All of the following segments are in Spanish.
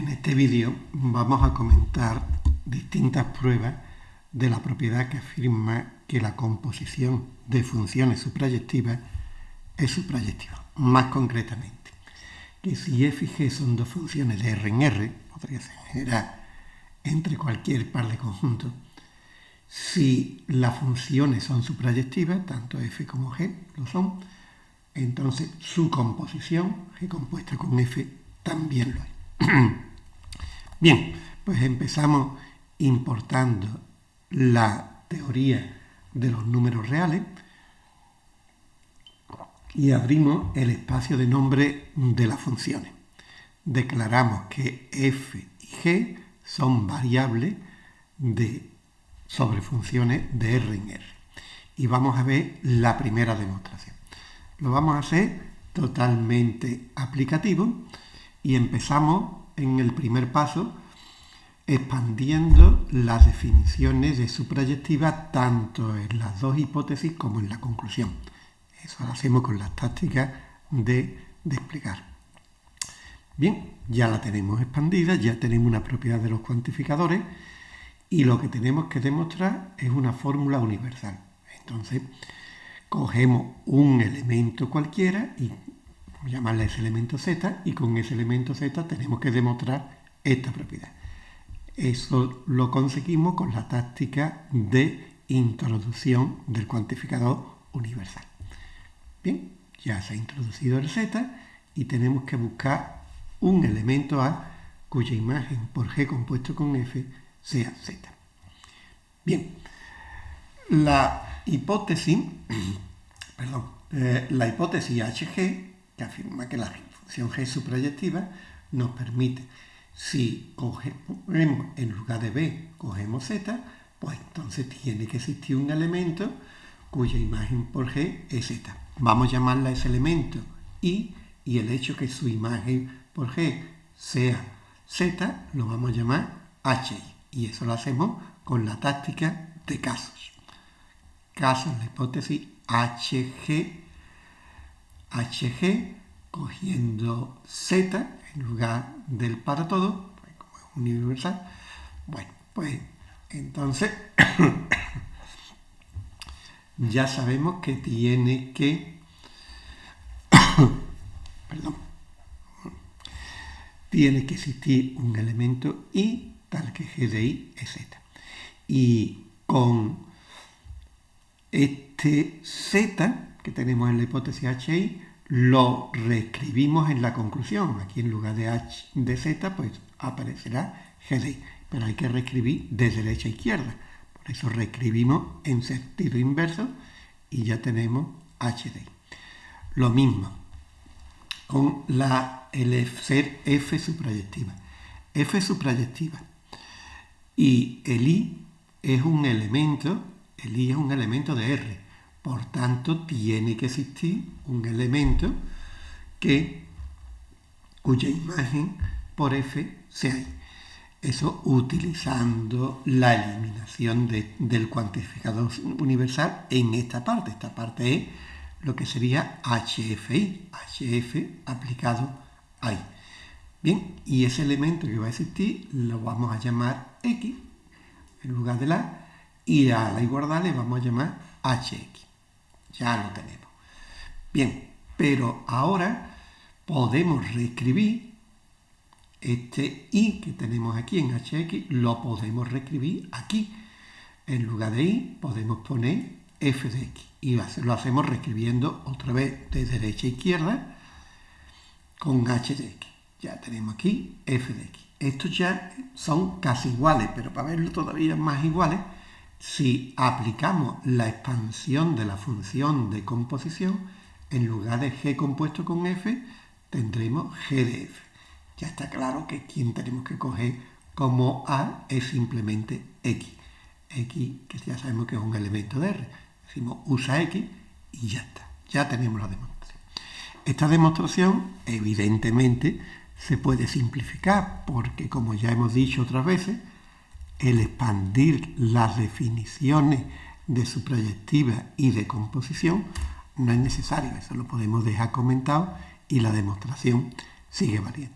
En este vídeo vamos a comentar distintas pruebas de la propiedad que afirma que la composición de funciones suprayectivas es suprayectiva. Más concretamente, que si f y g son dos funciones de R en R, podría ser general entre cualquier par de conjuntos, si las funciones son suprayectivas, tanto f como g lo son, entonces su composición, g compuesta con f, también lo es. Bien, pues empezamos importando la teoría de los números reales y abrimos el espacio de nombre de las funciones. Declaramos que f y g son variables de, sobre funciones de R en R. Y vamos a ver la primera demostración. Lo vamos a hacer totalmente aplicativo y empezamos en el primer paso expandiendo las definiciones de suprayectiva tanto en las dos hipótesis como en la conclusión. Eso lo hacemos con las tácticas de, de explicar. Bien, ya la tenemos expandida, ya tenemos una propiedad de los cuantificadores y lo que tenemos que demostrar es una fórmula universal. Entonces, cogemos un elemento cualquiera y llamarle ese elemento z y con ese elemento z tenemos que demostrar esta propiedad. Eso lo conseguimos con la táctica de introducción del cuantificador universal. Bien, ya se ha introducido el z y tenemos que buscar un elemento A cuya imagen por G compuesto con F sea Z. Bien, la hipótesis, perdón, eh, la hipótesis HG, que afirma que la función G suprayectiva, nos permite, si cogemos en lugar de B, cogemos Z, pues entonces tiene que existir un elemento cuya imagen por G es Z. Vamos a llamarla ese elemento I y el hecho que su imagen por G sea Z, lo vamos a llamar HI. Y eso lo hacemos con la táctica de casos. Casos, la hipótesis HG, HG, cogiendo Z en lugar del para todo, como es universal. Bueno, pues entonces ya sabemos que tiene que, perdón, tiene que existir un elemento i tal que g de i es z. Y con este z que tenemos en la hipótesis HI, lo reescribimos en la conclusión. Aquí en lugar de h de z, pues aparecerá g de i. Pero hay que reescribir de derecha a izquierda. Por eso reescribimos en sentido inverso y ya tenemos h de i. Lo mismo con la, el ser f suprayectiva. f suprayectiva. Y el i es un elemento, el i es un elemento de R. Por tanto, tiene que existir un elemento que, cuya imagen por f sea i. Eso utilizando la eliminación del cuantificador universal en esta parte. Esta parte es lo que sería HFI, HF aplicado ahí. Bien, y ese elemento que va a existir lo vamos a llamar X en lugar de la y a la igualdad le vamos a llamar HX. Ya lo tenemos. Bien, pero ahora podemos reescribir este i que tenemos aquí en hx, lo podemos reescribir aquí. En lugar de i podemos poner f de x. Y lo hacemos reescribiendo otra vez de derecha a izquierda con h de x. Ya tenemos aquí f de x. Estos ya son casi iguales, pero para verlo todavía más iguales, si aplicamos la expansión de la función de composición, en lugar de g compuesto con f, tendremos g de f. Ya está claro que quien tenemos que coger como a es simplemente x. x, que ya sabemos que es un elemento de R decimos usa X y ya está, ya tenemos la demostración. Esta demostración evidentemente se puede simplificar porque como ya hemos dicho otras veces, el expandir las definiciones de su proyectiva y de composición no es necesario, eso lo podemos dejar comentado y la demostración sigue valiendo.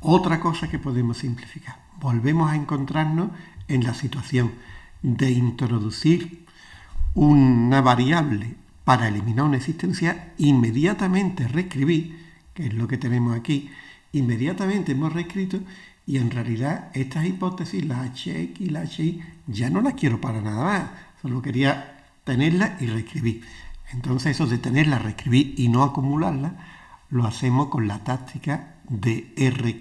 Otra cosa que podemos simplificar. Volvemos a encontrarnos en la situación de introducir una variable para eliminar una existencia, inmediatamente reescribir, que es lo que tenemos aquí, inmediatamente hemos reescrito y en realidad estas hipótesis, la HX y la HI, ya no las quiero para nada más, solo quería tenerla y reescribir. Entonces eso de tenerla, reescribir y no acumularla, lo hacemos con la táctica de R.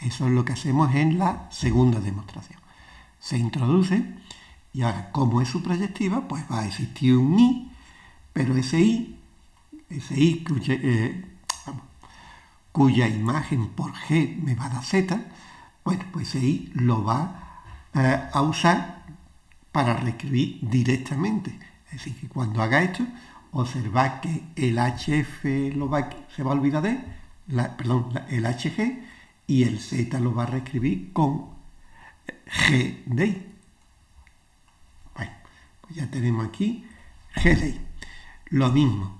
Eso es lo que hacemos en la segunda demostración. Se introduce y ahora, como es su proyectiva, pues va a existir un I, pero ese I, ese I cuya, eh, cuya imagen por G me va a dar Z, bueno, pues I lo va eh, a usar para reescribir directamente. Es decir, que cuando haga esto, observad que el HF lo va, se va a olvidar de, perdón, el HG y el Z lo va a reescribir con G de I. Bueno, pues ya tenemos aquí G de I. Lo mismo,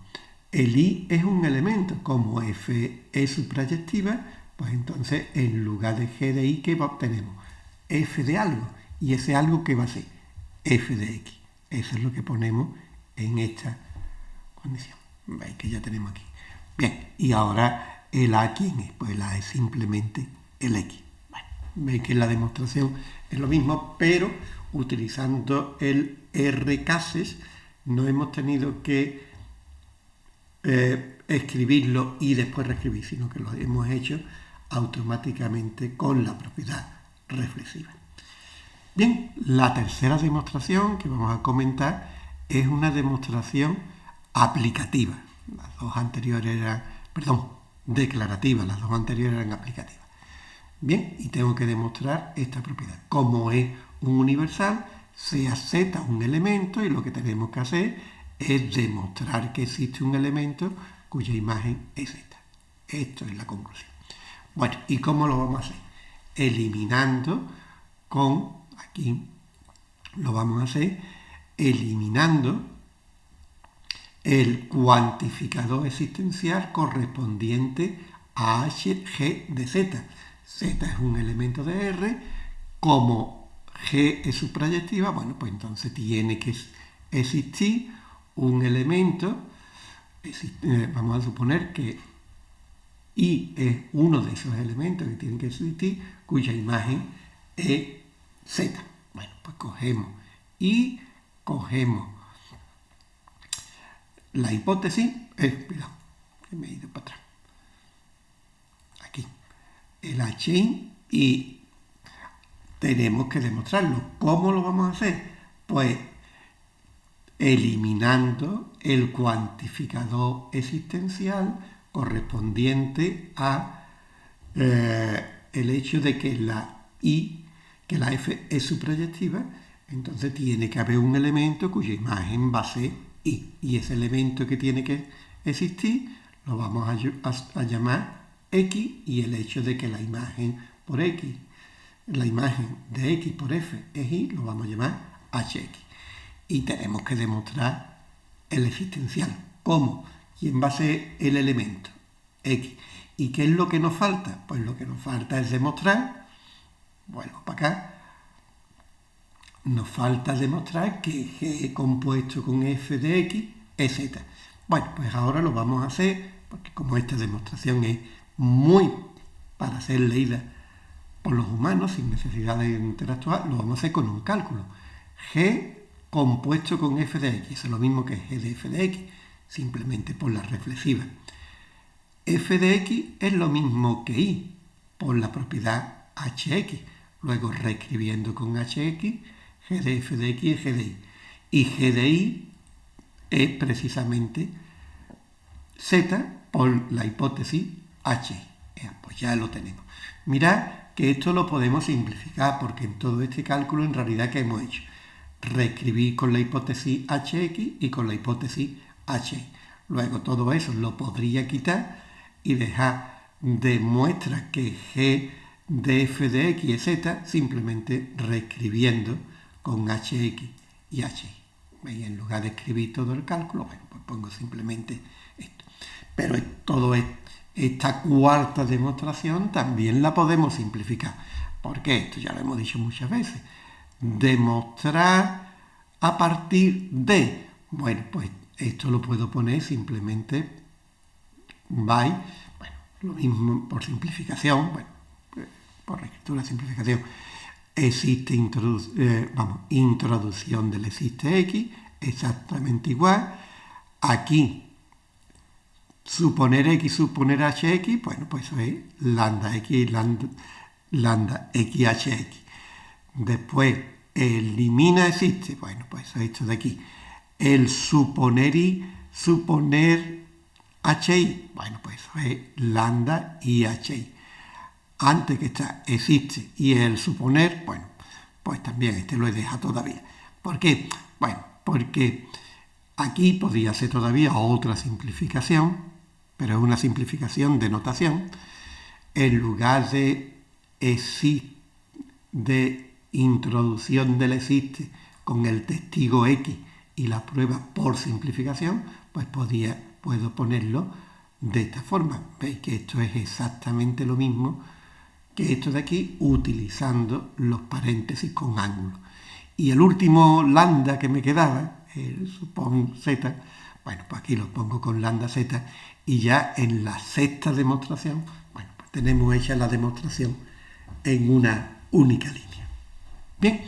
el I es un elemento, como F es su proyectiva, pues entonces en lugar de G de I, ¿qué obtenemos? F de algo. Y ese algo que va a ser F de X. Eso es lo que ponemos en esta condición. Veis que ya tenemos aquí. Bien, y ahora el A, ¿quién es? Pues el A es simplemente el X. Bueno, veis que la demostración es lo mismo, pero utilizando el R cases no hemos tenido que eh, escribirlo y después reescribir, sino que lo hemos hecho automáticamente con la propiedad reflexiva. Bien, la tercera demostración que vamos a comentar es una demostración aplicativa. Las dos anteriores eran, perdón, declarativas, las dos anteriores eran aplicativas. Bien, y tengo que demostrar esta propiedad. Como es un universal, sea z un elemento y lo que tenemos que hacer es demostrar que existe un elemento cuya imagen es z. Esto es la conclusión. Bueno, ¿y cómo lo vamos a hacer? Eliminando con, aquí lo vamos a hacer, eliminando el cuantificador existencial correspondiente a hg de z. z es un elemento de R, como g es su proyectiva, bueno, pues entonces tiene que existir un elemento, eh, vamos a suponer que I es uno de esos elementos que tienen que existir, cuya imagen es Z. Bueno, pues cogemos y cogemos la hipótesis, eh, que me he ido para atrás, aquí, el H y tenemos que demostrarlo. ¿Cómo lo vamos a hacer? Pues eliminando el cuantificador existencial correspondiente a eh, el hecho de que la I, que la F es su proyectiva, entonces tiene que haber un elemento cuya imagen va a ser I. Y ese elemento que tiene que existir lo vamos a, a llamar X y el hecho de que la imagen por X, la imagen de X por F es Y, lo vamos a llamar HX. Y tenemos que demostrar el existencial. ¿Cómo? ¿Quién va a ser el elemento? X. ¿Y qué es lo que nos falta? Pues lo que nos falta es demostrar, vuelvo para acá, nos falta demostrar que G compuesto con f de x es z. Bueno, pues ahora lo vamos a hacer, porque como esta demostración es muy para ser leída por los humanos sin necesidad de interactuar, lo vamos a hacer con un cálculo. G compuesto con f de x, es lo mismo que g de f de x, simplemente por la reflexiva. f de x es lo mismo que y, por la propiedad hx. Luego reescribiendo con hx, g de f de x es g de y. Y g de y es precisamente z por la hipótesis h. Pues ya lo tenemos. Mirad que esto lo podemos simplificar porque en todo este cálculo en realidad que hemos hecho reescribir con la hipótesis hx y con la hipótesis h. Luego todo eso lo podría quitar y dejar de muestra que g de f de x es z simplemente reescribiendo con hx y h. En lugar de escribir todo el cálculo, pues pongo simplemente esto. Pero todo es esta cuarta demostración también la podemos simplificar. ¿Por qué? Esto ya lo hemos dicho muchas veces. Demostrar a partir de. Bueno, pues esto lo puedo poner simplemente by, bueno, lo mismo por simplificación, bueno, por escritura simplificación. Existe eh, vamos, introducción del existe X, exactamente igual. Aquí suponer x, suponer hx, bueno, pues eso es lambda x, lambda, lambda x, hx. Después, elimina existe, bueno, pues esto de aquí. El suponer y, suponer hi, bueno, pues eso es lambda y hi. Antes que está existe y el suponer, bueno, pues también este lo he dejado todavía. ¿Por qué? Bueno, porque aquí podría ser todavía otra simplificación, pero es una simplificación de notación, en lugar de, de introducción del existe con el testigo X y la prueba por simplificación, pues podía, puedo ponerlo de esta forma. Veis que esto es exactamente lo mismo que esto de aquí, utilizando los paréntesis con ángulo. Y el último lambda que me quedaba, el supón z, bueno, pues aquí lo pongo con lambda z y ya en la sexta demostración, bueno, pues tenemos hecha la demostración en una única línea. Bien,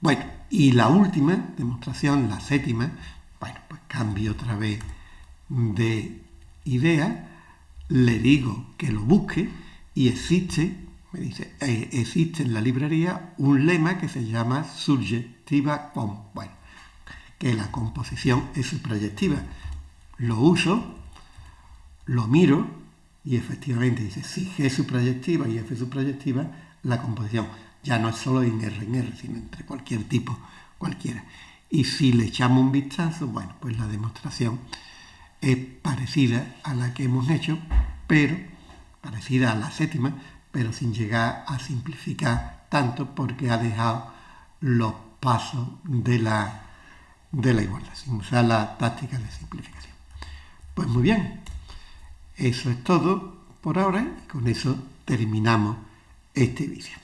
bueno, y la última demostración, la séptima, bueno, pues cambio otra vez de idea, le digo que lo busque y existe, me dice, eh, existe en la librería un lema que se llama subjetiva com, bueno, que la composición es proyectiva lo uso, lo miro y efectivamente dice, si G es proyectiva y F proyectiva, la composición ya no es solo en R en R, sino entre cualquier tipo, cualquiera. Y si le echamos un vistazo, bueno, pues la demostración es parecida a la que hemos hecho, pero parecida a la séptima, pero sin llegar a simplificar tanto porque ha dejado los pasos de la, de la igualdad, sin usar la táctica de simplificación. Pues muy bien, eso es todo por ahora y con eso terminamos este vídeo.